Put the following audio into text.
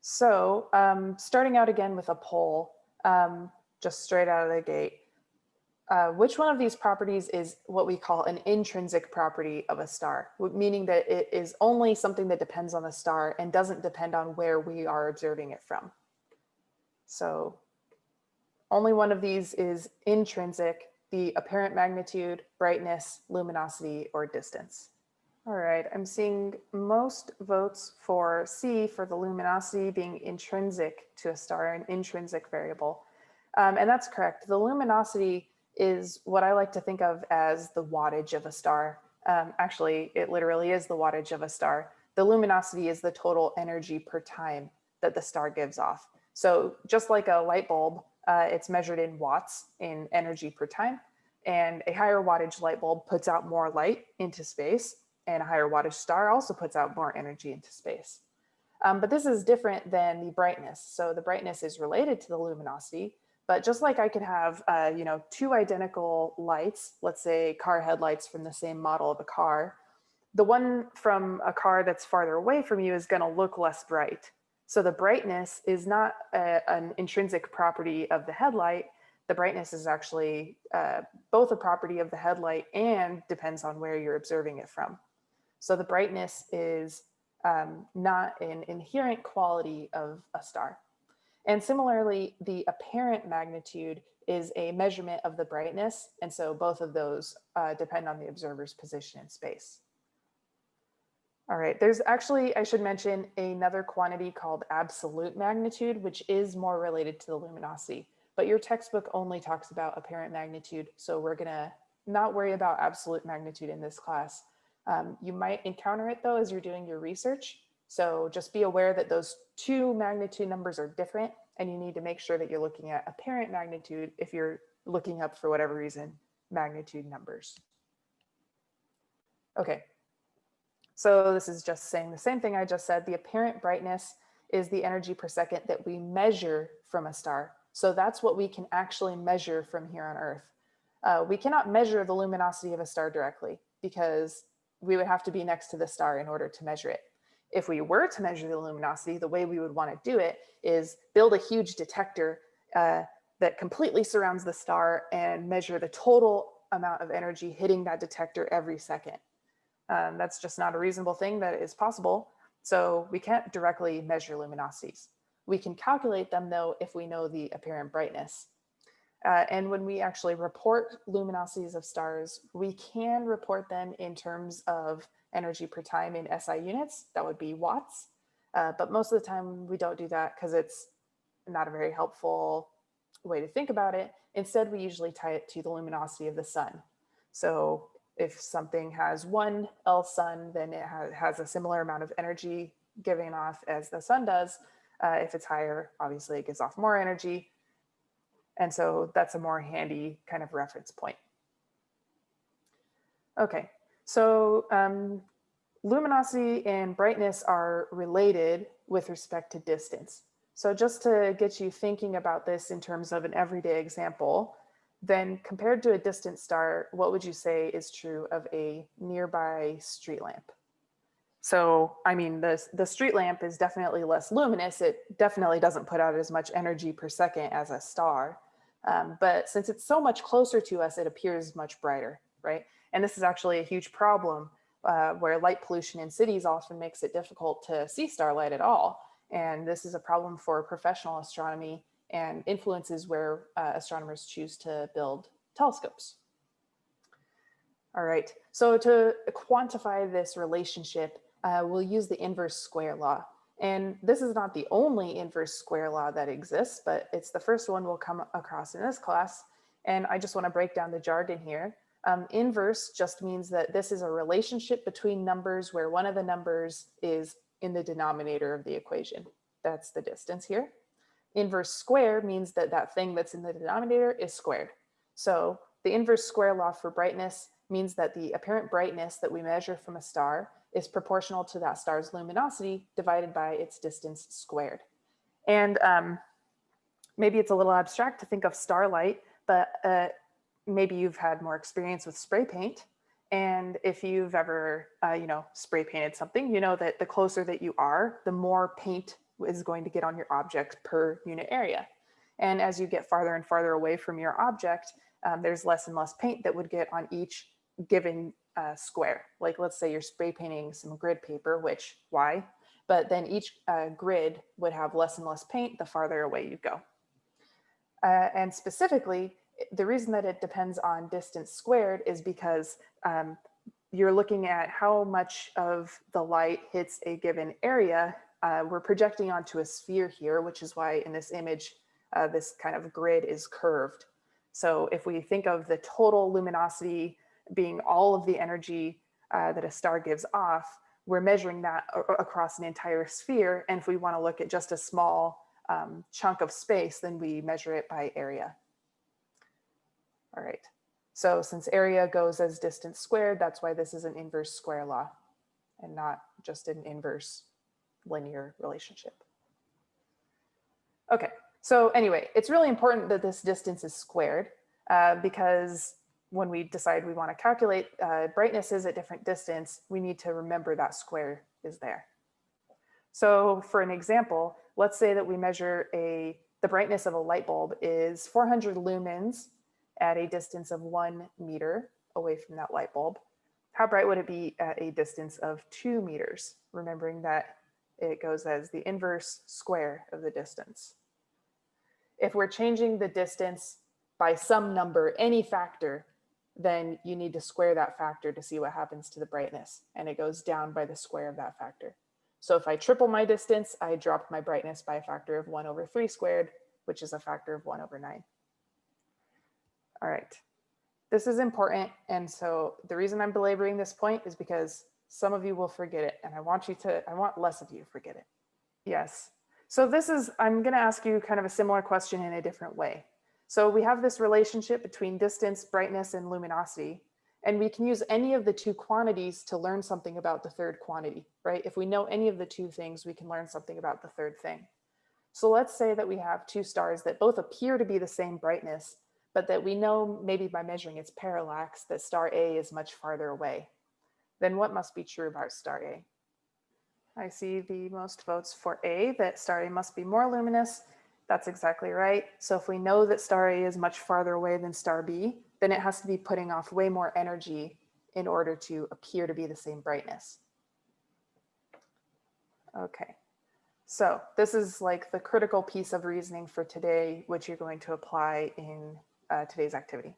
So um, starting out again with a poll, um, just straight out of the gate, uh, which one of these properties is what we call an intrinsic property of a star, meaning that it is only something that depends on the star and doesn't depend on where we are observing it from. So only one of these is intrinsic, the apparent magnitude, brightness, luminosity, or distance. All right, I'm seeing most votes for C for the luminosity being intrinsic to a star, an intrinsic variable. Um, and that's correct. The luminosity is what I like to think of as the wattage of a star. Um, actually, it literally is the wattage of a star. The luminosity is the total energy per time that the star gives off. So just like a light bulb, uh, it's measured in watts in energy per time. And a higher wattage light bulb puts out more light into space and a higher wattage star also puts out more energy into space. Um, but this is different than the brightness. So the brightness is related to the luminosity, but just like I could have, uh, you know, two identical lights, let's say car headlights from the same model of a car, the one from a car that's farther away from you is going to look less bright. So the brightness is not a, an intrinsic property of the headlight. The brightness is actually uh, both a property of the headlight and depends on where you're observing it from. So the brightness is um, not an inherent quality of a star. And similarly, the apparent magnitude is a measurement of the brightness. And so both of those uh, depend on the observer's position in space. All right, there's actually, I should mention another quantity called absolute magnitude, which is more related to the luminosity, but your textbook only talks about apparent magnitude. So we're gonna not worry about absolute magnitude in this class. Um, you might encounter it though as you're doing your research. So just be aware that those two magnitude numbers are different and you need to make sure that you're looking at apparent magnitude if you're looking up for whatever reason magnitude numbers. Okay, so this is just saying the same thing I just said. The apparent brightness is the energy per second that we measure from a star. So that's what we can actually measure from here on Earth. Uh, we cannot measure the luminosity of a star directly because we would have to be next to the star in order to measure it if we were to measure the luminosity, the way we would want to do it is build a huge detector uh, that completely surrounds the star and measure the total amount of energy hitting that detector every second. Um, that's just not a reasonable thing that is possible. So we can't directly measure luminosities. We can calculate them though if we know the apparent brightness. Uh, and when we actually report luminosities of stars, we can report them in terms of energy per time in SI units, that would be watts. Uh, but most of the time we don't do that because it's not a very helpful way to think about it. Instead, we usually tie it to the luminosity of the sun. So if something has one L sun, then it has a similar amount of energy giving off as the sun does. Uh, if it's higher, obviously it gives off more energy. And so that's a more handy kind of reference point. Okay, so um, luminosity and brightness are related with respect to distance. So just to get you thinking about this in terms of an everyday example, then compared to a distant star, what would you say is true of a nearby street lamp? So, I mean, the, the street lamp is definitely less luminous. It definitely doesn't put out as much energy per second as a star. Um, but since it's so much closer to us, it appears much brighter, right? And this is actually a huge problem uh, where light pollution in cities often makes it difficult to see starlight at all. And this is a problem for professional astronomy and influences where uh, astronomers choose to build telescopes. All right, so to quantify this relationship, uh, we'll use the inverse square law. And this is not the only inverse square law that exists, but it's the first one we'll come across in this class. And I just wanna break down the jargon here. Um, inverse just means that this is a relationship between numbers where one of the numbers is in the denominator of the equation. That's the distance here. Inverse square means that that thing that's in the denominator is squared. So the inverse square law for brightness means that the apparent brightness that we measure from a star is proportional to that star's luminosity divided by its distance squared. And um, maybe it's a little abstract to think of starlight, but uh, maybe you've had more experience with spray paint. And if you've ever, uh, you know, spray painted something, you know that the closer that you are, the more paint is going to get on your object per unit area. And as you get farther and farther away from your object, um, there's less and less paint that would get on each given uh, square. Like let's say you're spray painting some grid paper, which why? But then each uh, grid would have less and less paint the farther away you go. Uh, and specifically, the reason that it depends on distance squared is because um, you're looking at how much of the light hits a given area. Uh, we're projecting onto a sphere here, which is why in this image, uh, this kind of grid is curved. So if we think of the total luminosity being all of the energy uh, that a star gives off, we're measuring that across an entire sphere. And if we want to look at just a small um, chunk of space, then we measure it by area. All right. So since area goes as distance squared, that's why this is an inverse square law and not just an inverse linear relationship. Okay, so anyway, it's really important that this distance is squared uh, because when we decide we want to calculate uh, brightnesses at different distance, we need to remember that square is there. So for an example, let's say that we measure a the brightness of a light bulb is 400 lumens at a distance of one meter away from that light bulb. How bright would it be at a distance of two meters? Remembering that it goes as the inverse square of the distance. If we're changing the distance by some number, any factor, then you need to square that factor to see what happens to the brightness. And it goes down by the square of that factor. So if I triple my distance, I drop my brightness by a factor of one over three squared, which is a factor of one over nine. All right, this is important. And so the reason I'm belaboring this point is because some of you will forget it. And I want you to, I want less of you to forget it. Yes. So this is, I'm gonna ask you kind of a similar question in a different way. So we have this relationship between distance, brightness, and luminosity. And we can use any of the two quantities to learn something about the third quantity, right? If we know any of the two things, we can learn something about the third thing. So let's say that we have two stars that both appear to be the same brightness, but that we know maybe by measuring its parallax that star A is much farther away. Then what must be true about star A? I see the most votes for A, that star A must be more luminous, that's exactly right. So if we know that star A is much farther away than star B, then it has to be putting off way more energy in order to appear to be the same brightness. Okay, so this is like the critical piece of reasoning for today, which you're going to apply in uh, today's activity.